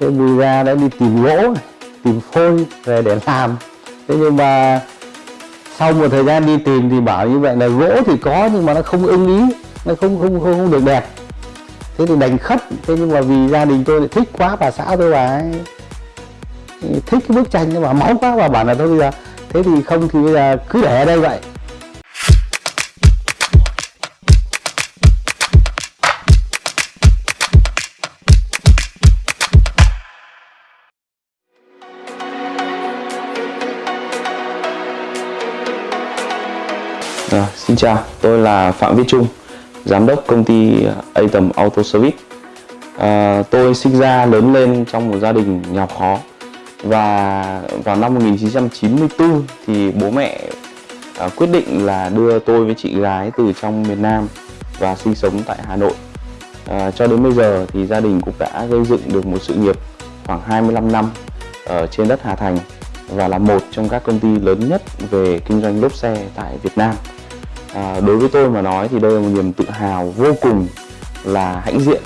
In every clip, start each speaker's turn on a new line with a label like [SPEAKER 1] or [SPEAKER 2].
[SPEAKER 1] thế vì ra đã đi tìm gỗ tìm phôi về để làm. Thế nhưng mà sau một thời gian đi tìm thì bảo như vậy là gỗ thì có nhưng mà nó không ưng ý nó không không không, không được đẹp. Thế thì đành khất. Thế nhưng mà vì gia đình tôi lại thích quá bà xã tôi bà ấy thích cái bức tranh nhưng mà máu quá và bảo là thôi bây giờ. Thế thì không thì bây giờ cứ để ở đây vậy.
[SPEAKER 2] Xin chào, tôi là Phạm Viết Trung, giám đốc công ty ờ, Atom Auto Service. À, tôi sinh ra lớn lên trong một gia đình nghèo khó và vào năm 1994 thì bố mẹ à, quyết định là đưa tôi với chị gái từ trong miền Nam và sinh sống tại Hà Nội. À, cho đến bây giờ thì gia đình cũng đã gây dựng được một sự nghiệp khoảng 25 năm ở trên đất Hà Thành và là một trong các công ty lớn nhất về kinh doanh lốp xe tại Việt Nam à, đối với tôi mà nói thì đây là một niềm tự hào vô cùng là hãnh diện.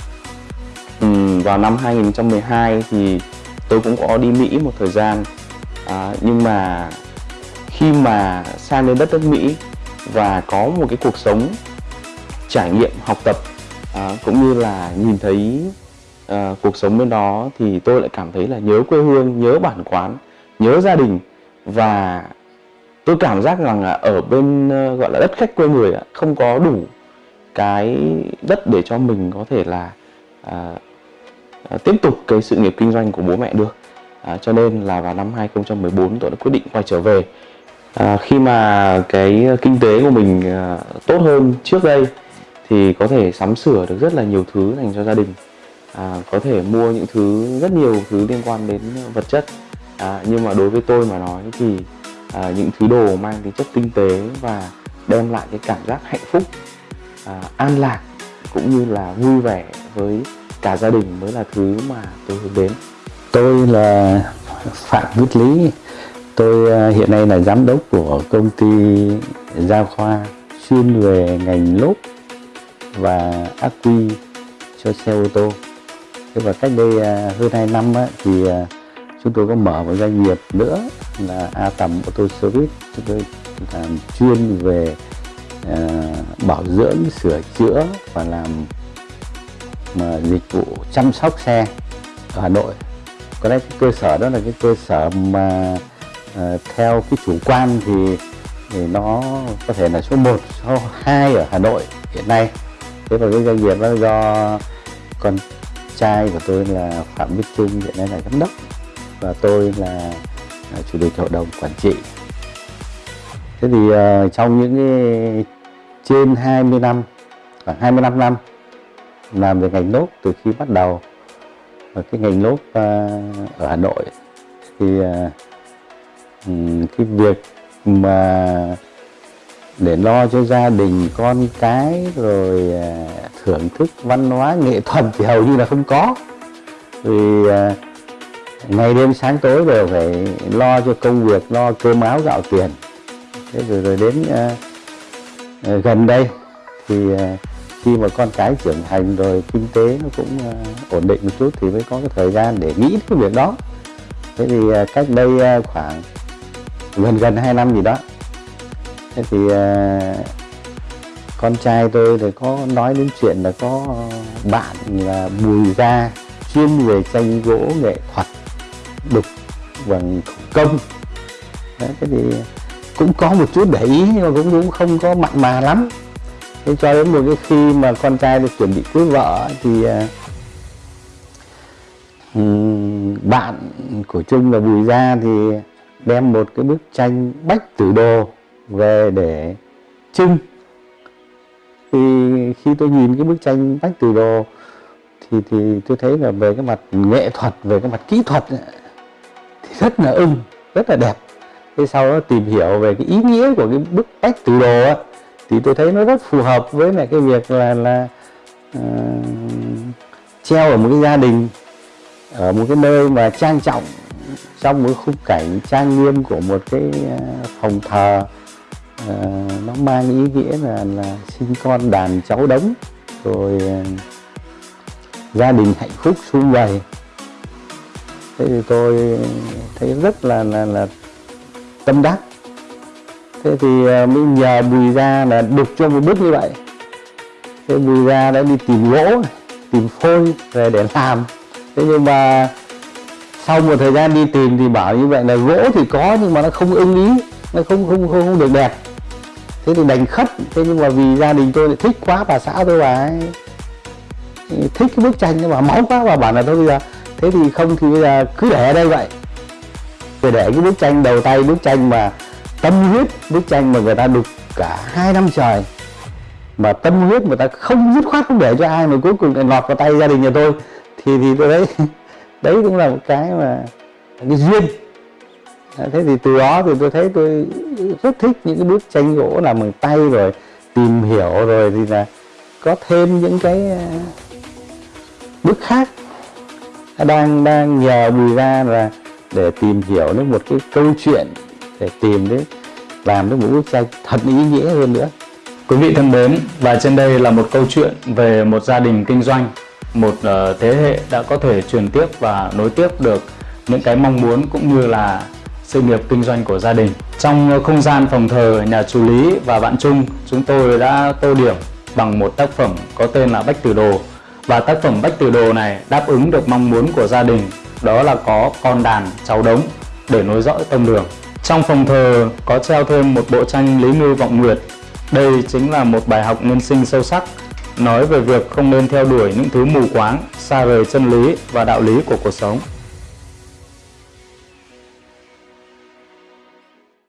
[SPEAKER 2] Ừ, vào năm 2012 thì tôi cũng có đi Mỹ một thời gian. À, nhưng mà khi mà sang đến đất nước Mỹ và có một cái cuộc sống trải nghiệm học tập à, cũng như là nhìn thấy à, cuộc sống bên đó thì tôi lại cảm thấy là nhớ quê hương nhớ bản quán nhớ gia đình và tôi cảm giác rằng là ở bên ờ, gọi là đất khách quê người không có đủ cái đất để cho mình có thể là à, à, tiếp tục cái sự nghiệp kinh doanh của bố mẹ được. À, cho nên là vào năm 2014 tôi đã quyết định quay trở về. À, khi mà cái kinh tế của mình à, tốt hơn trước đây thì có thể sắm sửa được rất là nhiều thứ dành cho gia đình. À, có thể mua những thứ rất nhiều thứ liên quan đến vật chất. À, nhưng mà đối với tôi mà nói thì à, những thứ đồ mang tính chất tinh tế và đem lại cái cảm giác hạnh phúc à, an lạc cũng như là vui vẻ với cả gia đình mới là thứ mà tôi hướng đến.
[SPEAKER 1] Tôi là phạm viết lý. Tôi à, hiện nay là giám đốc của công ty gia khoa chuyên về ngành lốp và ác quy cho xe ô tô. Thế và cách đây à, hơn 2 năm á, thì à, chúng tôi có mở một doanh nghiệp nữa là A Tầm Auto Service. Chúng tôi làm chuyên về uh, bảo dưỡng sửa chữa và làm mà dịch vụ chăm sóc xe ở Hà Nội. Có lẽ cái cơ sở đó là cái cơ sở mà uh, theo cái chủ quan thì thì nó có thể là số 1, số 2 ở Hà Nội hiện nay. Thế và cái doanh nghiệp đó do con trai của tôi là Phạm Viết Trung hiện nay là giám đốc và tôi là à, chủ tịch hội đồng quản trị. Thế thì uh, trong những cái trên 20 năm à, khoảng 25 năm làm về ngành lốp từ khi bắt đầu ở cái ngành lốp uh, ở Hà Nội thì uh, cái việc mà để lo cho gia đình con cái rồi uh, thưởng thức văn hóa nghệ thuật thì hầu như là không có. Vì uh, ngày đêm sáng tối đều phải lo cho công việc lo cơm áo gạo tiền. Thế rồi rồi đến uh, gần đây thì uh, khi mà con cái trưởng thành rồi kinh tế nó cũng uh, ổn định một chút thì mới có cái thời gian để nghĩ cái việc đó. Thế thì uh, cách đây uh, khoảng gần gần hai năm gì đó thế thì uh, con trai tôi thì có nói đến chuyện là có bạn là bùi gia chuyên về tranh gỗ nghệ thuật đục bằng công. Đấy, thế thì cũng có một chút để ý nhưng mà cũng cũng không có mặn mà lắm. Thế cho đến một cái khi mà con trai được chuẩn bị cưới vợ thì uh, bạn của Trung là Bùi Gia thì đem một cái bức tranh bách tử đồ về để trưng thì khi tôi nhìn cái bức tranh bách tử đồ thì thì tôi thấy là về cái mặt nghệ thuật về cái mặt kỹ thuật rất là ưng rất là đẹp. Thế sau đó tìm hiểu về cái ý nghĩa của cái bức cách từ đồ á thì tôi thấy nó rất phù hợp với lại cái việc là là uh, treo ở một cái gia đình ở một cái nơi mà trang trọng trong một khung cảnh trang nghiêm của một cái ờ, phòng thờ. Uh, nó mang ý nghĩa là là sinh con đàn cháu đống rồi uh, gia đình hạnh phúc sum vầy thế thì tôi thấy rất là là, là tâm đắc. Thế thì à, mới nhờ bùi Ra là đục cho một bước như vậy. Thế bùi Ra đã đi tìm gỗ tìm phôi về để làm. Thế nhưng mà sau một thời gian đi tìm thì bảo như vậy là gỗ thì có nhưng mà nó không ưng ý nó không không không, không được đẹp. Thế thì đành khất. Thế nhưng mà vì gia đình tôi lại thích quá bà xã tôi bà ấy thích cái bức tranh nhưng mà máu quá và bảo là thôi bây giờ thế thì không thì bây giờ cứ để ở đây vậy. Để, để cái bức tranh đầu tay bức tranh mà tâm huyết bức tranh mà người ta đục cả hai năm trời. Mà tâm huyết người ta không dứt khoát không để cho ai mà cuối cùng lại lọt vào tay gia đình nhà tôi thì thì tôi thấy đấy cũng là một cái mà cái duyên. Thế thì từ đó thì tôi thấy tôi rất thích những cái bức tranh gỗ làm bằng tay rồi tìm hiểu rồi thì là có thêm những cái à, bức khác đang đang nhờ bùi ra là để tìm hiểu đến một cái câu chuyện để tìm đến làm đến một bức tranh thật ý nghĩa hơn nữa
[SPEAKER 3] Quý vị thân mến, và trên đây là một câu chuyện về một gia đình kinh doanh, một ờ, thế hệ đã có thể truyền tiếp và nối tiếp được những cái mong muốn cũng như là sự nghiệp kinh doanh của gia đình. Trong không gian phòng thờ nhà chú Lý và bạn Trung, chúng tôi đã tô điểm bằng một tác phẩm có tên là Bách Tử Đồ. Và tác phẩm Bách Tử Đồ này đáp ứng được mong muốn của gia đình, đó là có con đàn cháu đống để nối dõi tông đường. Trong phòng thờ có treo thêm một bộ tranh Lý Ngư Vọng Nguyệt đây chính là một bài học nhân sinh sâu sắc, nói về việc không nên theo đuổi những thứ mù quáng, xa rời chân lý và đạo lý của cuộc sống.